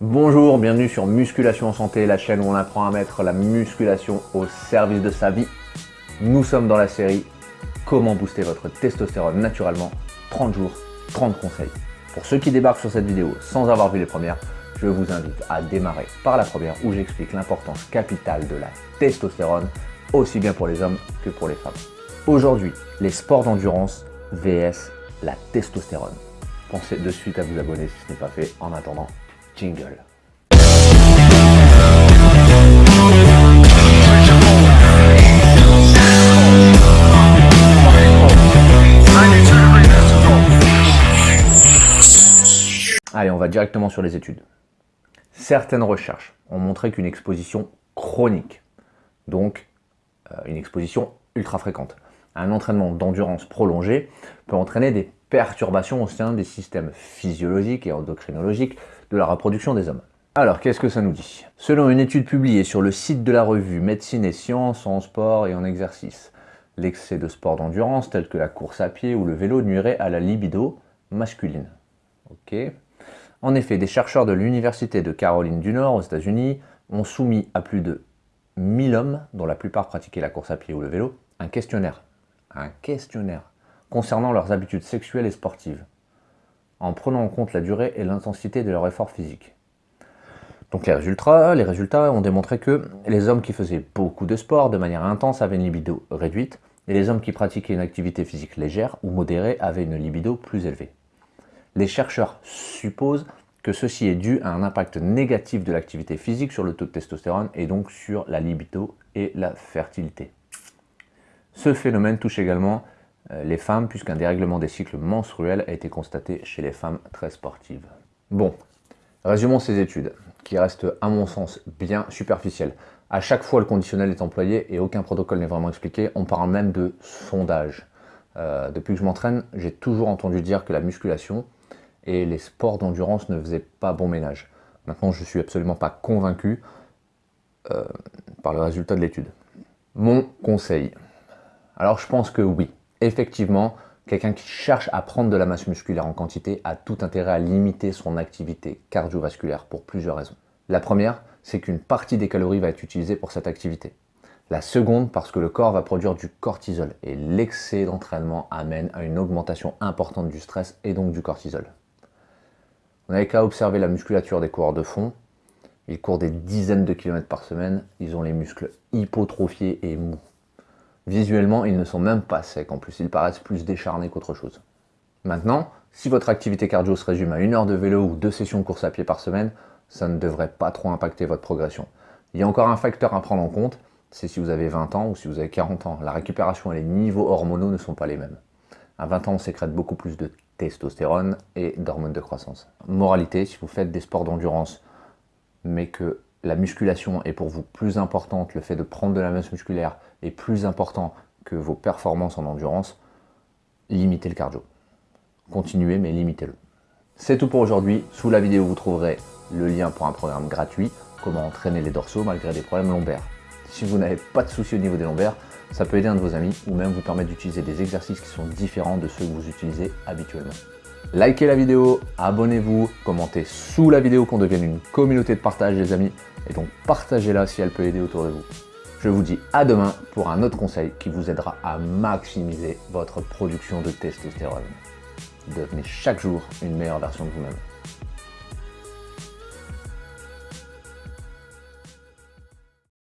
Bonjour, bienvenue sur Musculation en Santé, la chaîne où on apprend à mettre la musculation au service de sa vie. Nous sommes dans la série Comment booster votre testostérone naturellement 30 jours, 30 conseils. Pour ceux qui débarquent sur cette vidéo sans avoir vu les premières, je vous invite à démarrer par la première où j'explique l'importance capitale de la testostérone, aussi bien pour les hommes que pour les femmes. Aujourd'hui, les sports d'endurance VS la testostérone. Pensez de suite à vous abonner si ce n'est pas fait. En attendant, Allez, on va directement sur les études. Certaines recherches ont montré qu'une exposition chronique, donc euh, une exposition ultra fréquente, un entraînement d'endurance prolongé peut entraîner des perturbations au sein des systèmes physiologiques et endocrinologiques de la reproduction des hommes. Alors, qu'est-ce que ça nous dit? Selon une étude publiée sur le site de la revue Médecine et Sciences en sport et en exercice, l'excès de sport d'endurance tel que la course à pied ou le vélo nuirait à la libido masculine. En effet, des chercheurs de l'Université de Caroline du Nord aux États-Unis ont soumis à plus de 1000 hommes, dont la plupart pratiquaient la course à pied ou le vélo, un questionnaire un questionnaire concernant leurs habitudes sexuelles et sportives, en prenant en compte la durée et l'intensité de leur effort physique. Donc les résultats, les résultats ont démontré que les hommes qui faisaient beaucoup de sport de manière intense avaient une libido réduite, et les hommes qui pratiquaient une activité physique légère ou modérée avaient une libido plus élevée. Les chercheurs supposent que ceci est dû à un impact négatif de l'activité physique sur le taux de testostérone et donc sur la libido et la fertilité. Ce phénomène touche également les femmes puisqu'un dérèglement des cycles menstruels a été constaté chez les femmes très sportives. Bon, résumons ces études, qui restent à mon sens bien superficielles. À chaque fois le conditionnel est employé et aucun protocole n'est vraiment expliqué, on parle même de sondage. Euh, depuis que je m'entraîne, j'ai toujours entendu dire que la musculation et les sports d'endurance ne faisaient pas bon ménage. Maintenant, je ne suis absolument pas convaincu euh, par le résultat de l'étude. Mon conseil, alors je pense que oui, effectivement, quelqu'un qui cherche à prendre de la masse musculaire en quantité a tout intérêt à limiter son activité cardiovasculaire pour plusieurs raisons. La première, c'est qu'une partie des calories va être utilisée pour cette activité. La seconde, parce que le corps va produire du cortisol et l'excès d'entraînement amène à une augmentation importante du stress et donc du cortisol. On n'avait qu'à observer la musculature des coureurs de fond. Ils courent des dizaines de kilomètres par semaine, ils ont les muscles hypotrophiés et mous. Visuellement, ils ne sont même pas secs, en plus ils paraissent plus décharnés qu'autre chose. Maintenant, si votre activité cardio se résume à une heure de vélo ou deux sessions de course à pied par semaine, ça ne devrait pas trop impacter votre progression. Il y a encore un facteur à prendre en compte, c'est si vous avez 20 ans ou si vous avez 40 ans. La récupération et les niveaux hormonaux ne sont pas les mêmes. À 20 ans, on sécrète beaucoup plus de testostérone et d'hormones de croissance. Moralité, si vous faites des sports d'endurance, mais que la musculation est pour vous plus importante, le fait de prendre de la masse musculaire est plus important que vos performances en endurance, limitez le cardio. Continuez, mais limitez-le. C'est tout pour aujourd'hui. Sous la vidéo, vous trouverez le lien pour un programme gratuit, comment entraîner les dorsaux malgré des problèmes lombaires. Si vous n'avez pas de soucis au niveau des lombaires, ça peut aider un de vos amis ou même vous permettre d'utiliser des exercices qui sont différents de ceux que vous utilisez habituellement. Likez la vidéo, abonnez-vous, commentez sous la vidéo qu'on devienne une communauté de partage les amis, et donc partagez-la si elle peut aider autour de vous. Je vous dis à demain pour un autre conseil qui vous aidera à maximiser votre production de testostérone. Devenez chaque jour une meilleure version de vous-même.